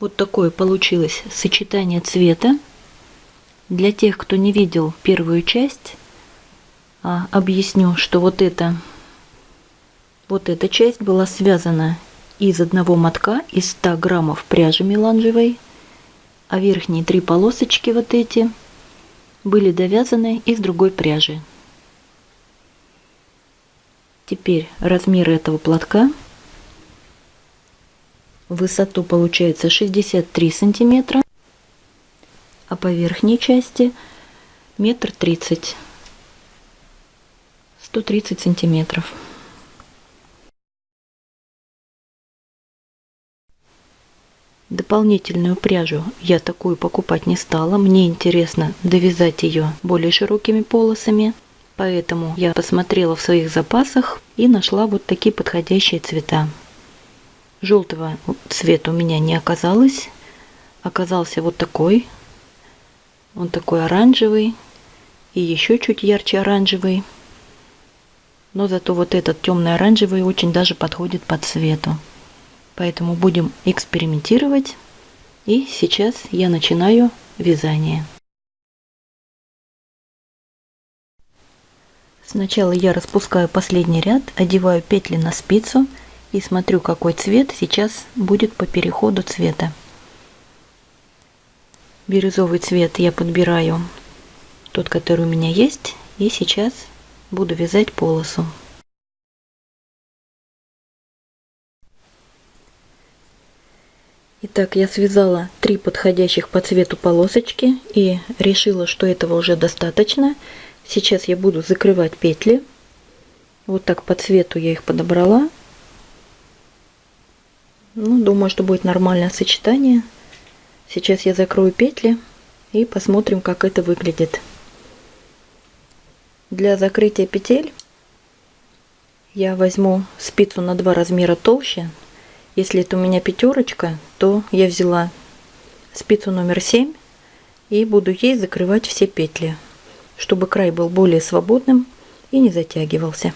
Вот такое получилось сочетание цвета. Для тех, кто не видел первую часть, а, объясню, что вот это, вот эта часть была связана из одного мотка, из 100 граммов пряжи меланжевой, а верхние три полосочки вот эти были довязаны из другой пряжи. Теперь размер этого платка – высоту получается 63 сантиметра, а по верхней части метр тридцать, 130 сантиметров. Дополнительную пряжу я такую покупать не стала. Мне интересно довязать ее более широкими полосами. Поэтому я посмотрела в своих запасах и нашла вот такие подходящие цвета. Желтого цвета у меня не оказалось. Оказался вот такой. Он такой оранжевый. И еще чуть ярче оранжевый. Но зато вот этот темный оранжевый очень даже подходит по цвету. Поэтому будем экспериментировать. И сейчас я начинаю вязание. Сначала я распускаю последний ряд, одеваю петли на спицу и смотрю, какой цвет сейчас будет по переходу цвета. Бирюзовый цвет я подбираю тот, который у меня есть, и сейчас буду вязать полосу. Итак, я связала три подходящих по цвету полосочки и решила, что этого уже достаточно. Сейчас я буду закрывать петли. Вот так по цвету я их подобрала. Ну, думаю, что будет нормальное сочетание. Сейчас я закрою петли и посмотрим, как это выглядит. Для закрытия петель я возьму спицу на два размера толще. Если это у меня пятерочка, то я взяла спицу номер 7 и буду ей закрывать все петли, чтобы край был более свободным и не затягивался.